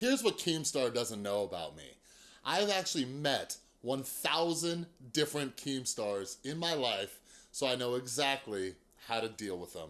Here's what Keemstar doesn't know about me. I've actually met 1,000 different Keemstars in my life, so I know exactly how to deal with them.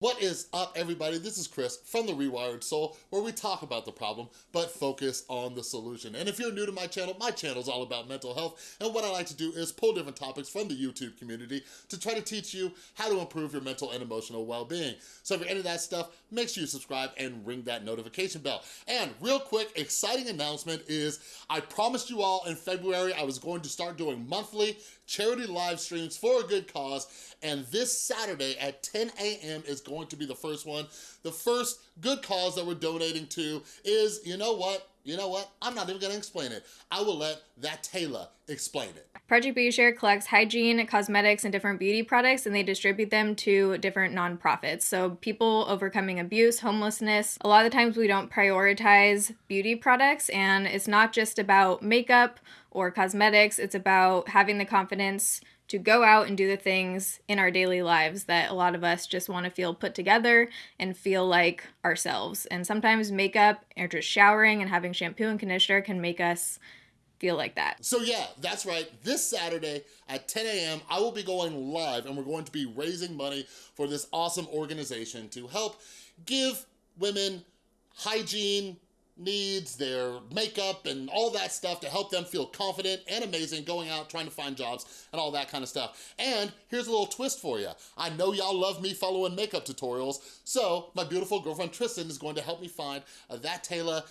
What is up, everybody? This is Chris from The Rewired Soul, where we talk about the problem, but focus on the solution. And if you're new to my channel, my channel is all about mental health, and what I like to do is pull different topics from the YouTube community to try to teach you how to improve your mental and emotional well-being. So if you're into that stuff, make sure you subscribe and ring that notification bell. And real quick, exciting announcement is I promised you all in February I was going to start doing monthly charity live streams for a good cause, and this Saturday at 10 a.m. is going to be the first one. The first good cause that we're donating to is, you know what? You know what? I'm not even gonna explain it. I will let that Taylor explain it. Project Beauty Share collects hygiene, cosmetics, and different beauty products, and they distribute them to different nonprofits. So people overcoming abuse, homelessness. A lot of the times we don't prioritize beauty products, and it's not just about makeup or cosmetics. It's about having the confidence to go out and do the things in our daily lives that a lot of us just want to feel put together and feel like ourselves. And sometimes makeup or just showering and having shampoo and conditioner can make us feel like that. So yeah, that's right. This Saturday at 10 a.m., I will be going live and we're going to be raising money for this awesome organization to help give women hygiene, needs, their makeup, and all that stuff to help them feel confident and amazing going out trying to find jobs and all that kind of stuff. And here's a little twist for you. I know y'all love me following makeup tutorials, so my beautiful girlfriend Tristan is going to help me find a That Taylor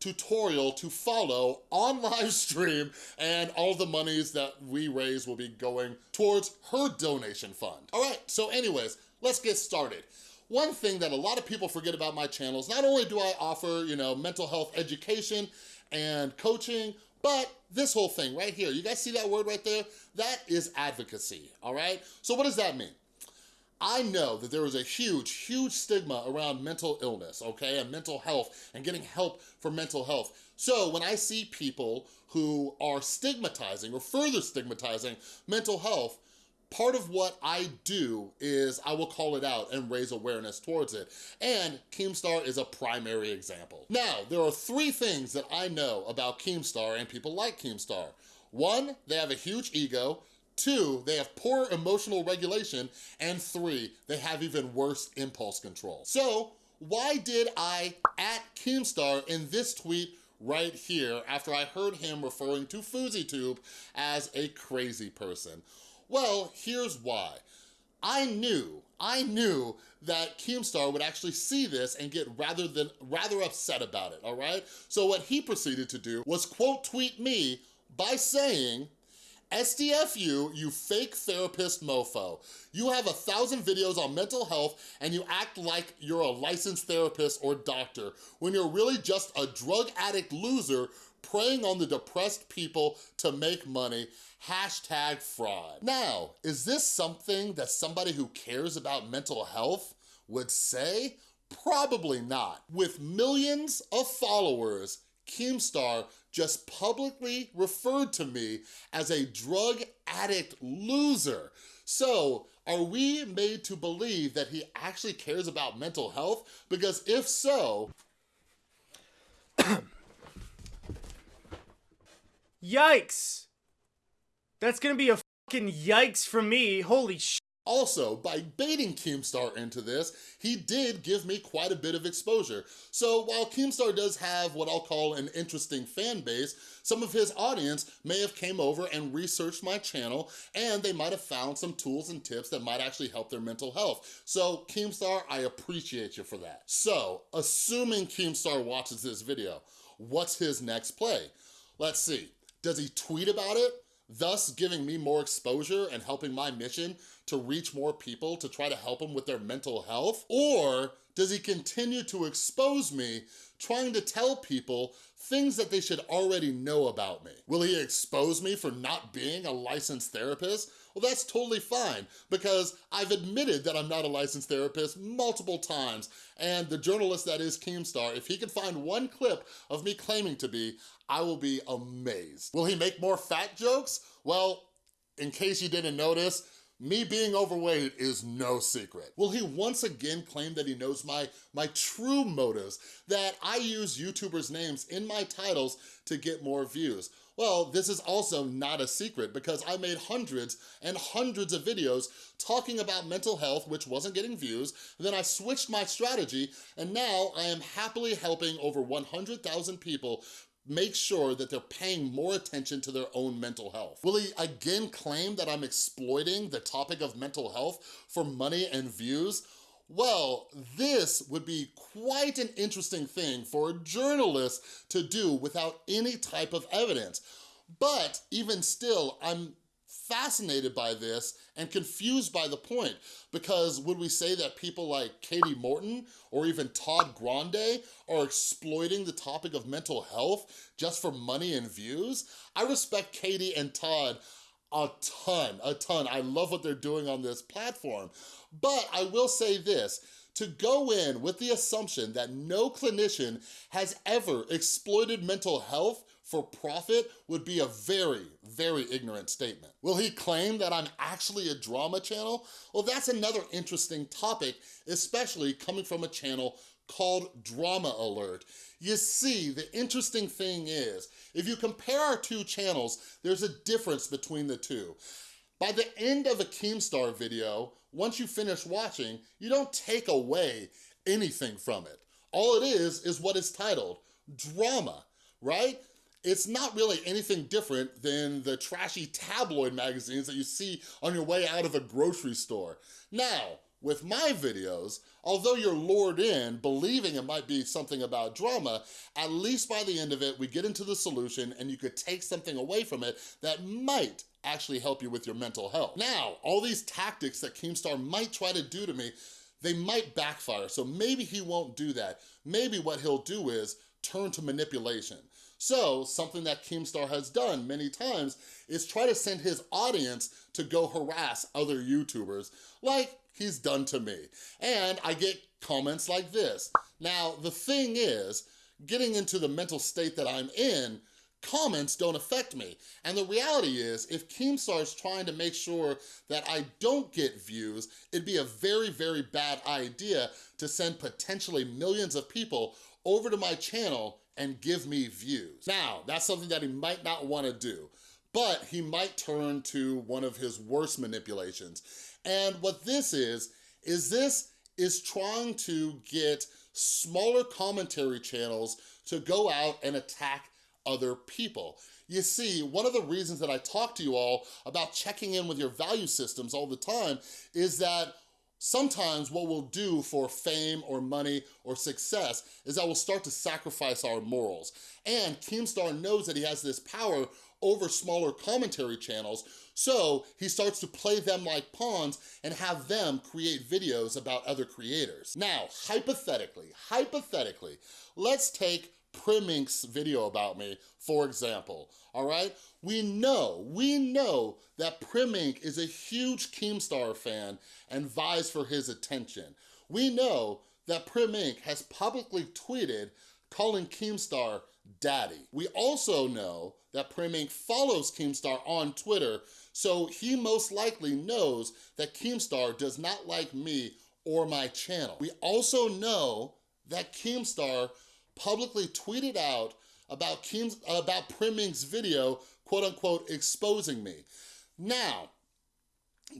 tutorial to follow on live stream and all the monies that we raise will be going towards her donation fund. All right, so anyways, let's get started. One thing that a lot of people forget about my channel is not only do I offer, you know, mental health education and coaching, but this whole thing right here, you guys see that word right there? That is advocacy, all right? So what does that mean? I know that there is a huge, huge stigma around mental illness, okay, and mental health and getting help for mental health. So when I see people who are stigmatizing or further stigmatizing mental health, part of what I do is I will call it out and raise awareness towards it. And Keemstar is a primary example. Now, there are three things that I know about Keemstar and people like Keemstar. One, they have a huge ego. Two, they have poor emotional regulation. And three, they have even worse impulse control. So why did I at Keemstar in this tweet right here after I heard him referring to FouseyTube as a crazy person? Well, here's why. I knew, I knew that Keemstar would actually see this and get rather than rather upset about it, all right? So what he proceeded to do was quote tweet me by saying, SDFU, you fake therapist mofo. You have a thousand videos on mental health and you act like you're a licensed therapist or doctor when you're really just a drug addict loser preying on the depressed people to make money, hashtag fraud. Now, is this something that somebody who cares about mental health would say? Probably not. With millions of followers, Keemstar just publicly referred to me as a drug addict loser. So are we made to believe that he actually cares about mental health? Because if so... Yikes! That's gonna be a fucking yikes from me. Holy sh. Also, by baiting Keemstar into this, he did give me quite a bit of exposure. So while Keemstar does have what I'll call an interesting fan base, some of his audience may have came over and researched my channel and they might have found some tools and tips that might actually help their mental health. So Keemstar, I appreciate you for that. So, assuming Keemstar watches this video, what's his next play? Let's see. Does he tweet about it? thus giving me more exposure and helping my mission to reach more people to try to help them with their mental health? Or does he continue to expose me trying to tell people things that they should already know about me? Will he expose me for not being a licensed therapist? Well, that's totally fine because I've admitted that I'm not a licensed therapist multiple times and the journalist that is Keemstar, if he can find one clip of me claiming to be, I will be amazed. Will he make more fat jokes? Well, in case you didn't notice, me being overweight is no secret. Will he once again claim that he knows my, my true motives, that I use YouTubers' names in my titles to get more views? Well, this is also not a secret because I made hundreds and hundreds of videos talking about mental health, which wasn't getting views. Then I switched my strategy and now I am happily helping over 100,000 people make sure that they're paying more attention to their own mental health. Will he again claim that I'm exploiting the topic of mental health for money and views? Well, this would be quite an interesting thing for a journalist to do without any type of evidence. But even still, I'm fascinated by this and confused by the point because would we say that people like Katie Morton or even Todd Grande are exploiting the topic of mental health just for money and views? I respect Katie and Todd a ton, a ton. I love what they're doing on this platform. But I will say this, to go in with the assumption that no clinician has ever exploited mental health for profit would be a very, very ignorant statement. Will he claim that I'm actually a drama channel? Well, that's another interesting topic, especially coming from a channel called Drama Alert. You see, the interesting thing is, if you compare our two channels, there's a difference between the two. By the end of a Keemstar video, once you finish watching, you don't take away anything from it. All it is, is what is titled, drama, right? It's not really anything different than the trashy tabloid magazines that you see on your way out of a grocery store. Now, with my videos, although you're lured in believing it might be something about drama, at least by the end of it, we get into the solution and you could take something away from it that might actually help you with your mental health. Now, all these tactics that Keemstar might try to do to me, they might backfire, so maybe he won't do that. Maybe what he'll do is turn to manipulation. So something that Keemstar has done many times is try to send his audience to go harass other YouTubers like he's done to me. And I get comments like this. Now, the thing is, getting into the mental state that I'm in, comments don't affect me. And the reality is, if Keemstar's trying to make sure that I don't get views, it'd be a very, very bad idea to send potentially millions of people over to my channel and give me views. Now, that's something that he might not wanna do, but he might turn to one of his worst manipulations. And what this is, is this is trying to get smaller commentary channels to go out and attack other people. You see, one of the reasons that I talk to you all about checking in with your value systems all the time is that Sometimes what we'll do for fame or money or success is that we'll start to sacrifice our morals. And Keemstar knows that he has this power over smaller commentary channels, so he starts to play them like pawns and have them create videos about other creators. Now, hypothetically, hypothetically, let's take Primink's video about me, for example, all right? We know, we know that Primink is a huge Keemstar fan and vies for his attention. We know that Primink has publicly tweeted calling Keemstar daddy. We also know that Primink follows Keemstar on Twitter, so he most likely knows that Keemstar does not like me or my channel. We also know that Keemstar publicly tweeted out about, Keem's, about Primink's video, quote unquote, exposing me. Now,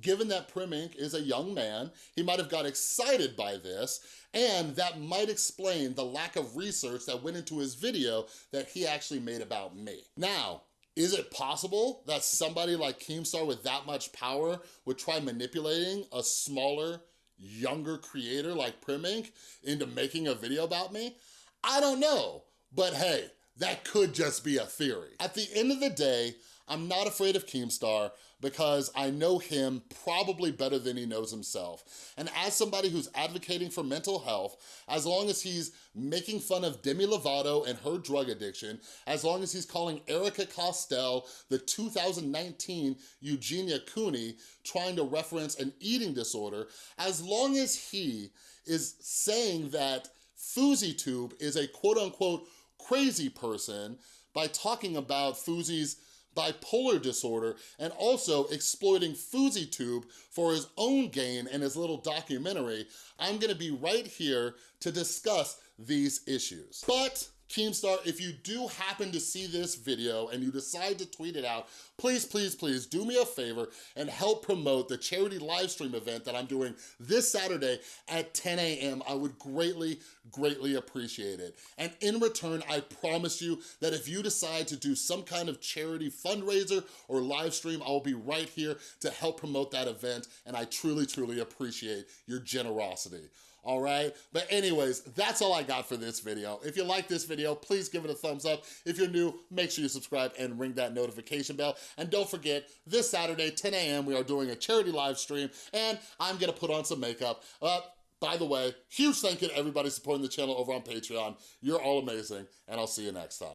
given that Primink is a young man, he might have got excited by this, and that might explain the lack of research that went into his video that he actually made about me. Now, is it possible that somebody like Keemstar with that much power would try manipulating a smaller, younger creator like Primink into making a video about me? I don't know, but hey, that could just be a theory. At the end of the day, I'm not afraid of Keemstar because I know him probably better than he knows himself. And as somebody who's advocating for mental health, as long as he's making fun of Demi Lovato and her drug addiction, as long as he's calling Erika Costell the 2019 Eugenia Cooney trying to reference an eating disorder, as long as he is saying that FouseyTube is a quote unquote crazy person by talking about Fousey's bipolar disorder and also exploiting FouseyTube for his own gain in his little documentary, I'm gonna be right here to discuss these issues. But Keemstar, if you do happen to see this video and you decide to tweet it out, please, please, please do me a favor and help promote the charity live stream event that I'm doing this Saturday at 10 a.m. I would greatly, greatly appreciate it. And in return, I promise you that if you decide to do some kind of charity fundraiser or live stream, I will be right here to help promote that event. And I truly, truly appreciate your generosity all right? But anyways, that's all I got for this video. If you like this video, please give it a thumbs up. If you're new, make sure you subscribe and ring that notification bell. And don't forget, this Saturday, 10 a.m., we are doing a charity live stream, and I'm gonna put on some makeup. Uh, by the way, huge thank you to everybody supporting the channel over on Patreon. You're all amazing, and I'll see you next time.